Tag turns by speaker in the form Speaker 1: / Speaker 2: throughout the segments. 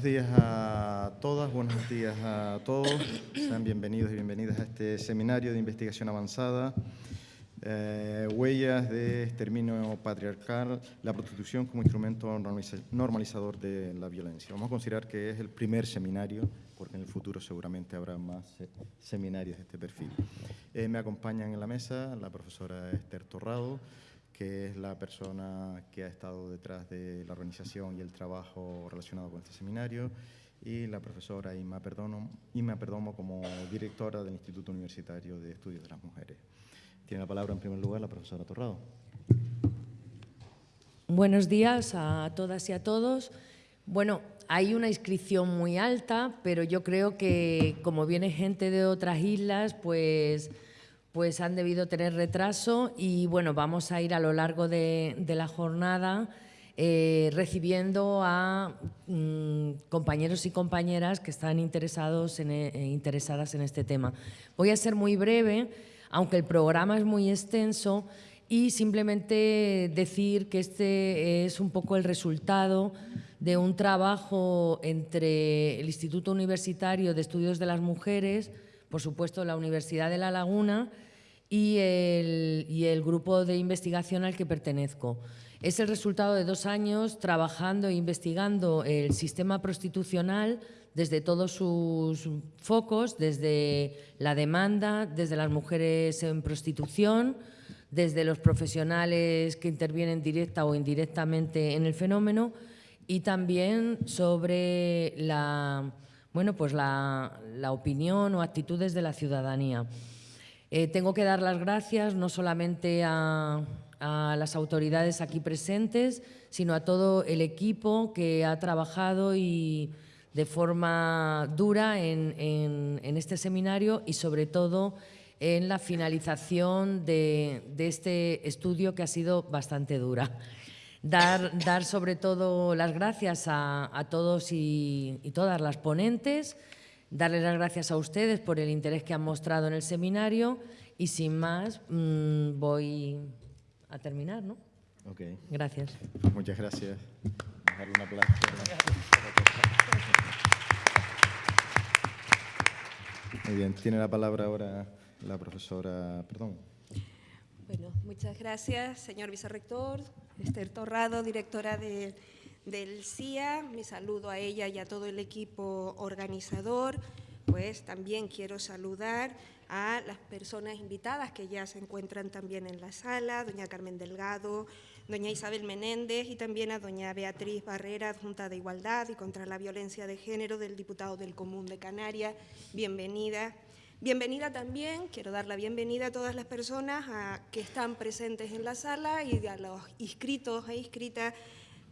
Speaker 1: Buenos días a todas, buenos días a todos. Sean bienvenidos y bienvenidas a este seminario de investigación avanzada, eh, Huellas de exterminio patriarcal, la prostitución como instrumento normalizador de la violencia. Vamos a considerar que es el primer seminario, porque en el futuro seguramente habrá más seminarios de este perfil. Eh, me acompañan en la mesa la profesora Esther Torrado, que es la persona que ha estado detrás de la organización y el trabajo relacionado con este seminario, y la profesora Ima Perdomo, Perdomo como directora del Instituto Universitario de Estudios de las Mujeres. Tiene la palabra en primer lugar la profesora Torrado.
Speaker 2: Buenos días a todas y a todos. Bueno, hay una inscripción muy alta, pero yo creo que como viene gente de otras islas, pues pues han debido tener retraso y bueno, vamos a ir a lo largo de, la jornada eh, recibiendo a mm, compañeros y compañeras que están interesados en, e, eh, interesadas en este tema. Voy a ser muy breve, aunque el programa es muy extenso, y simplemente decir que este es un poco el resultado de un trabajo entre el Instituto Universitario de Estudios de las Mujeres, por supuesto la Universidad de La Laguna y el, grupo de investigación al que pertenezco. Es el resultado de dos años trabajando e investigando el sistema prostitucional desde todos sus focos, desde la demanda, desde las mujeres en prostitución, desde los profesionales que intervienen directa o indirectamente en el fenómeno y también sobre la, bueno, pues la, opinión o actitudes de la ciudadanía. Eh, tengo que dar las gracias no solamente a, las autoridades aquí presentes, sino a todo el equipo que ha trabajado y de forma dura en, este seminario y sobre todo en la finalización de, este estudio que ha sido bastante dura. Dar, dar sobre todo las gracias a, todos y, todas las ponentes, darles las gracias a ustedes por el interés que han mostrado en el seminario y sin más mm, voy a terminar, ¿no?
Speaker 1: Ok.
Speaker 2: Gracias.
Speaker 1: Muchas gracias. Muy bien, tiene la palabra ahora la profesora, perdón.
Speaker 3: Bueno, muchas gracias, señor vicerrector, Esther Torrado, directora del CIA. Mi saludo a ella y a todo el equipo organizador. Pues también quiero saludar a las personas invitadas que ya se encuentran también en la sala, doña Carmen Delgado, doña Isabel Menéndez y también a doña Beatriz Barrera, Junta de Igualdad y contra la Violencia de Género del diputado del Común de Canarias. Bienvenida. Bienvenida también, quiero dar la bienvenida a todas las personas que están presentes en la sala y a los inscritos e inscritas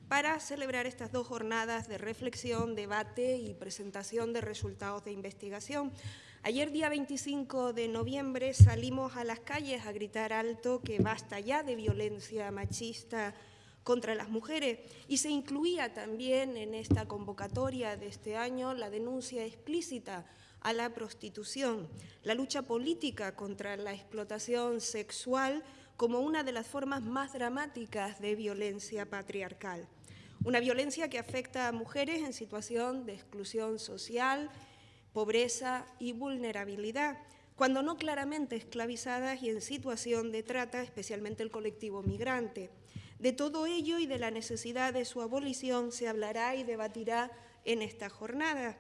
Speaker 3: para celebrar estas dos jornadas de reflexión, debate y presentación de resultados de investigación. Ayer, día 25 de noviembre, salimos a las calles a gritar alto que basta ya de violencia machista contra las mujeres y se incluía también en esta convocatoria de este año la denuncia explícita a la prostitución, la lucha política contra la explotación sexual como una de las formas más dramáticas de violencia patriarcal. Una violencia que afecta a mujeres en situación de exclusión social, pobreza y vulnerabilidad, cuando no claramente esclavizadas y en situación de trata, especialmente el colectivo migrante. De todo ello y de la necesidad de su abolición se hablará y debatirá en esta jornada.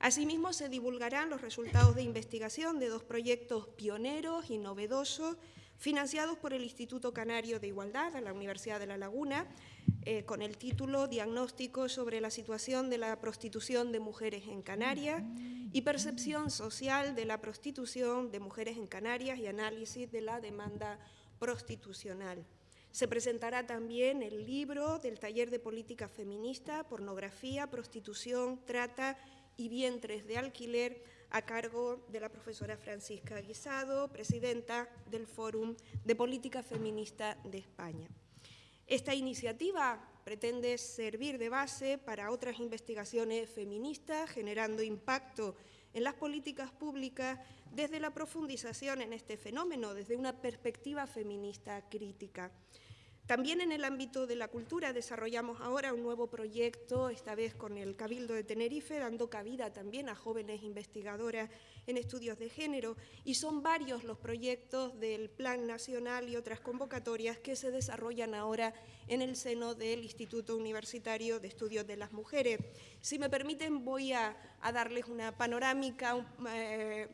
Speaker 3: Asimismo, se divulgarán los resultados de investigación de dos proyectos pioneros y novedosos financiados por el Instituto Canario de Igualdad de la Universidad de La Laguna, eh, con el título Diagnóstico sobre la situación de la prostitución de mujeres en Canarias y percepción social de la prostitución de mujeres en Canarias y análisis de la demanda prostitucional. Se presentará también el libro del taller de política feminista, pornografía, prostitución, trata y vientres de alquiler a cargo de la profesora Francisca Guisado, presidenta del Fórum de Política Feminista de España. Esta iniciativa pretende servir de base para otras investigaciones feministas, generando impacto en las políticas públicas desde la profundización en este fenómeno, desde una perspectiva feminista crítica. También en el ámbito de la cultura desarrollamos ahora un nuevo proyecto, esta vez con el Cabildo de Tenerife, dando cabida también a jóvenes investigadoras en estudios de género. Y son varios los proyectos del Plan Nacional y otras convocatorias que se desarrollan ahora en el seno del Instituto Universitario de Estudios de las Mujeres. Si me permiten, voy a, darles una panorámica eh,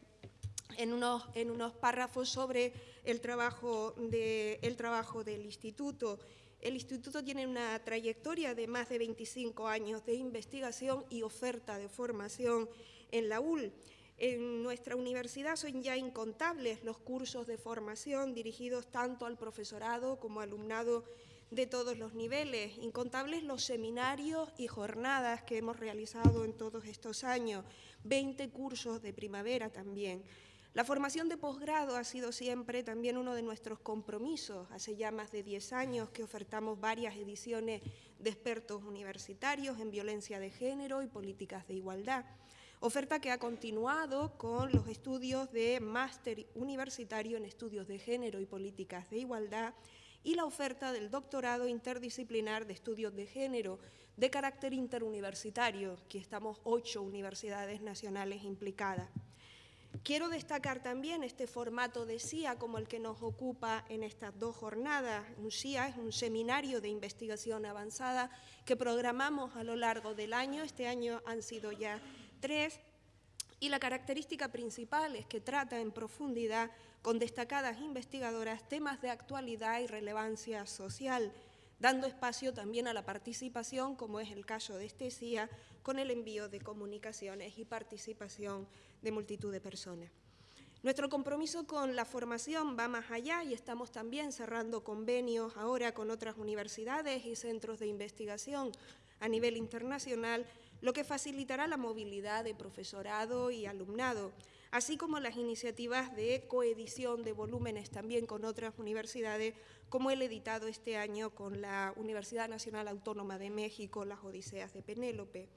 Speaker 3: en unos, en unos párrafos sobre el trabajo, de, el trabajo del instituto. El instituto tiene una trayectoria de más de 25 años de investigación y oferta de formación en la UL. En nuestra universidad son ya incontables los cursos de formación dirigidos tanto al profesorado como al alumnado de todos los niveles, incontables los seminarios y jornadas que hemos realizado en todos estos años, 20 cursos de primavera también. La formación de posgrado ha sido siempre también uno de nuestros compromisos. Hace ya más de 10 años que ofertamos varias ediciones de expertos universitarios en violencia de género y políticas de igualdad. Oferta que ha continuado con los estudios de máster universitario en estudios de género y políticas de igualdad y la oferta del doctorado interdisciplinar de estudios de género de carácter interuniversitario, que estamos ocho universidades nacionales implicadas. Quiero destacar también este formato de CIA como el que nos ocupa en estas dos jornadas. Un CIA es un seminario de investigación avanzada que programamos a lo largo del año. Este año han sido ya tres. Y la característica principal es que trata en profundidad con destacadas investigadoras temas de actualidad y relevancia social, dando espacio también a la participación, como es el caso de este CIA, con el envío de comunicaciones y participación de multitud de personas. Nuestro compromiso con la formación va más allá y estamos también cerrando convenios ahora con otras universidades y centros de investigación a nivel internacional, lo que facilitará la movilidad de profesorado y alumnado, así como las iniciativas de coedición de volúmenes también con otras universidades, como el editado este año con la Universidad Nacional Autónoma de México, las Odiseas de Penélope.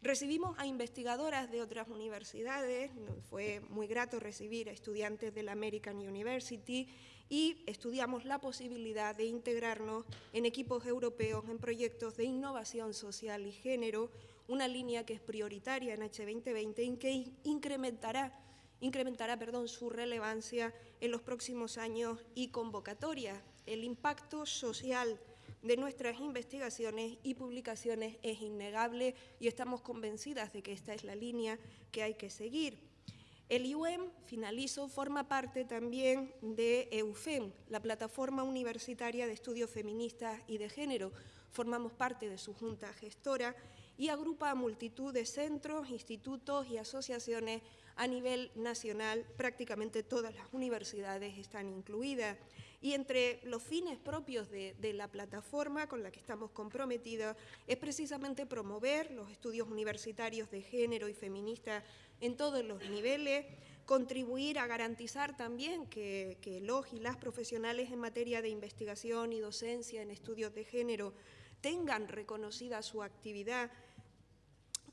Speaker 3: Recibimos a investigadoras de otras universidades, fue muy grato recibir a estudiantes de la American University y estudiamos la posibilidad de integrarnos en equipos europeos en proyectos de innovación social y género, una línea que es prioritaria en H2020 y que incrementará, incrementará perdón, su relevancia en los próximos años y convocatorias. El impacto social de nuestras investigaciones y publicaciones es innegable y estamos convencidas de que esta es la línea que hay que seguir. El IUM, finalizo, forma parte también de EUFEM, la plataforma universitaria de estudios feministas y de género. Formamos parte de su junta gestora y agrupa a multitud de centros, institutos y asociaciones a nivel nacional. Prácticamente todas las universidades están incluidas. Y entre los fines propios de, la plataforma con la que estamos comprometidos es precisamente promover los estudios universitarios de género y feminista en todos los niveles, contribuir a garantizar también que, que los y las profesionales en materia de investigación y docencia en estudios de género tengan reconocida su actividad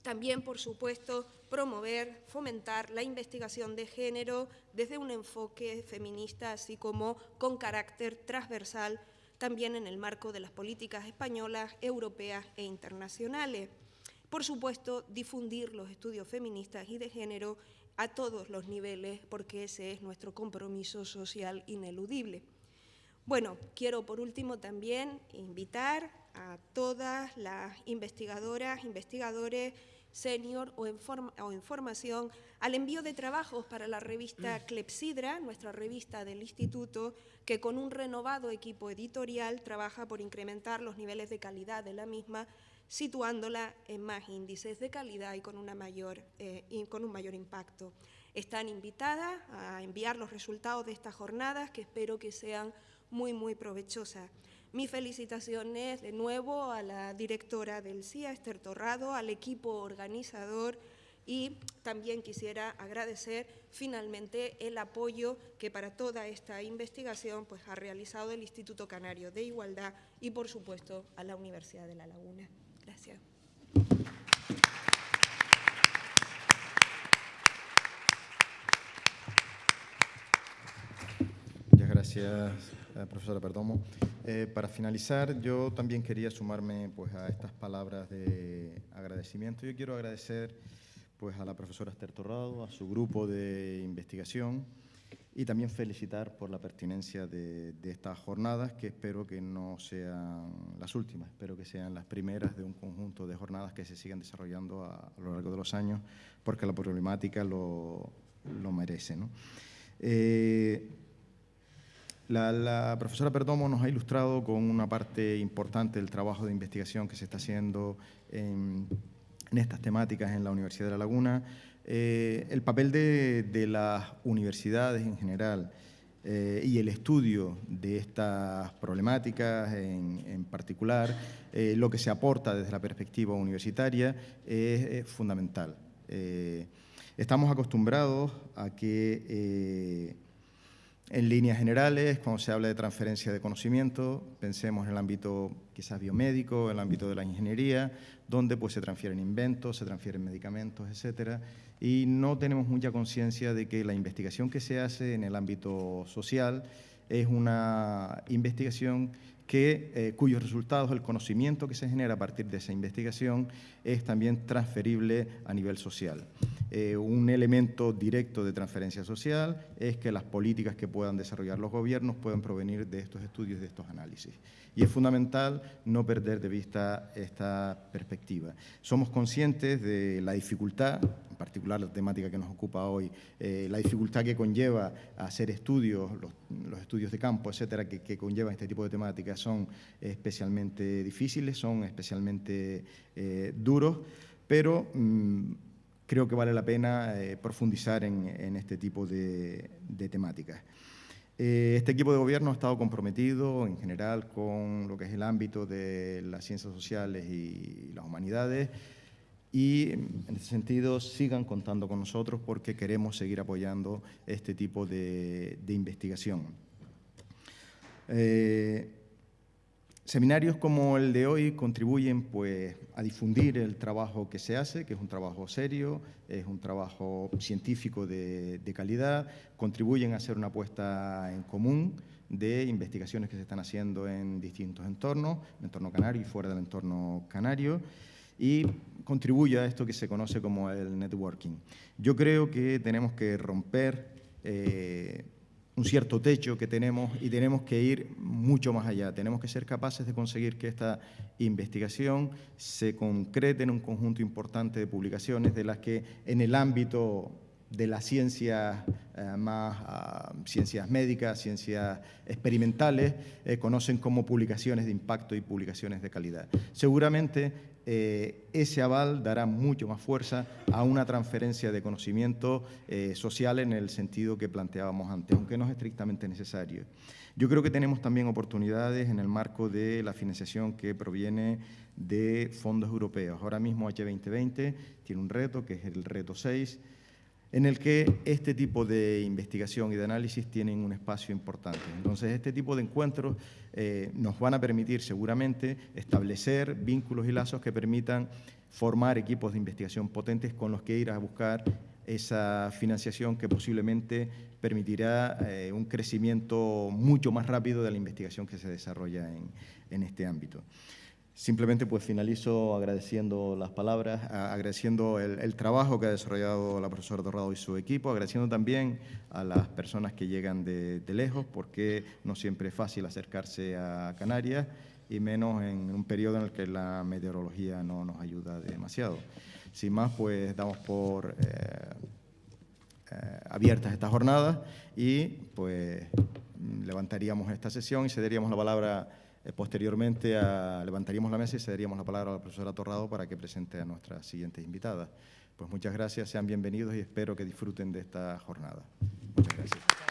Speaker 3: también, por supuesto, promover, fomentar la investigación de género desde un enfoque feminista, así como con carácter transversal, también en el marco de las políticas españolas, europeas e internacionales. Por supuesto, difundir los estudios feministas y de género a todos los niveles, porque ese es nuestro compromiso social ineludible. Bueno, quiero por último también invitar a todas las investigadoras, investigadores, senior o en, formación al envío de trabajos para la revista mm. Clepsidra, nuestra revista del instituto, que con un renovado equipo editorial trabaja por incrementar los niveles de calidad de la misma, situándola en más índices de calidad y con, una mayor, eh, con un mayor impacto. Están invitadas a enviar los resultados de estas jornadas, que espero que sean muy, muy provechosas. Mis felicitaciones de nuevo a la directora del CIA, Esther Torrado, al equipo organizador y también quisiera agradecer finalmente el apoyo que para toda esta investigación pues, ha realizado el Instituto Canario de Igualdad y, por supuesto, a la Universidad de La Laguna. Gracias.
Speaker 1: Muchas gracias, eh, profesora Perdomo. Eh, para finalizar, yo también quería sumarme pues, a estas palabras de agradecimiento. Yo quiero agradecer pues, a la profesora Esther Torrado, a su grupo de investigación y también felicitar por la pertinencia de, estas jornadas, que espero que no sean las últimas, espero que sean las primeras de un conjunto de jornadas que se sigan desarrollando a, lo largo de los años, porque la problemática lo, merece. Eh, la, profesora Perdomo nos ha ilustrado con una parte importante del trabajo de investigación que se está haciendo en, estas temáticas en la Universidad de La Laguna, eh, el papel de, las universidades en general eh, y el estudio de estas problemáticas en, particular, eh, lo que se aporta desde la perspectiva universitaria es fundamental. estamos acostumbrados a que en líneas generales, cuando se habla de transferencia de conocimiento, pensemos en el ámbito quizás biomédico, en el ámbito de la ingeniería, donde pues, se transfieren inventos, se transfieren medicamentos, etcétera, y no tenemos mucha conciencia de que la investigación que se hace en el ámbito social es una investigación que, eh, cuyos resultados, el conocimiento que se genera a partir de esa investigación es también transferible a nivel social. Eh, un elemento directo de transferencia social es que las políticas que puedan desarrollar los gobiernos puedan provenir de estos estudios, de estos análisis. Y es fundamental no perder de vista esta perspectiva. Somos conscientes de la dificultad, en particular la temática que nos ocupa hoy, eh, la dificultad que conlleva hacer estudios, los, estudios de campo, etcétera, que, que, conllevan este tipo de temáticas son especialmente difíciles, son especialmente eh, duros, pero mm, creo que vale la pena eh, profundizar en, este tipo de, temáticas. Eh, este equipo de gobierno ha estado comprometido en general con lo que es el ámbito de las ciencias sociales y las humanidades y en ese sentido sigan contando con nosotros porque queremos seguir apoyando este tipo de, investigación. Seminarios como el de hoy contribuyen pues, a difundir el trabajo que se hace, que es un trabajo serio, es un trabajo científico de, calidad, contribuyen a hacer una apuesta en común de investigaciones que se están haciendo en distintos entornos, en el entorno canario y fuera del entorno canario, y contribuye a esto que se conoce como el networking. Yo creo que tenemos que romper eh, un cierto techo que tenemos y tenemos que ir mucho más allá. Tenemos que ser capaces de conseguir que esta investigación se concrete en un conjunto importante de publicaciones de las que en el ámbito de las ciencias eh, más ah, ciencias médicas, ciencias experimentales, eh, conocen como publicaciones de impacto y publicaciones de calidad. Seguramente eh, ese aval dará mucho más fuerza a una transferencia de conocimiento social en el sentido que planteábamos antes, aunque no es estrictamente necesario. Yo creo que tenemos también oportunidades en el marco de la financiación que proviene de fondos europeos. Ahora mismo H2020 tiene un reto, que es el reto 6, en el que este tipo de investigación y de análisis tienen un espacio importante. Entonces, este tipo de encuentros eh, nos van a permitir seguramente establecer vínculos y lazos que permitan formar equipos de investigación potentes con los que ir a buscar esa financiación que posiblemente permitirá eh, un crecimiento mucho más rápido de la investigación que se desarrolla en este ámbito. Simplemente pues finalizo agradeciendo las palabras, agradeciendo el, trabajo que ha desarrollado la profesora Dorrado y su equipo, agradeciendo también a las personas que llegan de, lejos, porque no siempre es fácil acercarse a Canarias y menos en un periodo en el que la meteorología no nos ayuda demasiado. Sin más, pues damos por eh, eh, abiertas estas jornadas y pues levantaríamos esta sesión y cederíamos la palabra eh, posteriormente levantaríamos la mesa y cederíamos la palabra a la profesora Torrado para que presente a nuestras siguientes invitadas. Pues muchas gracias, sean bienvenidos y espero que disfruten de esta jornada. Muchas gracias.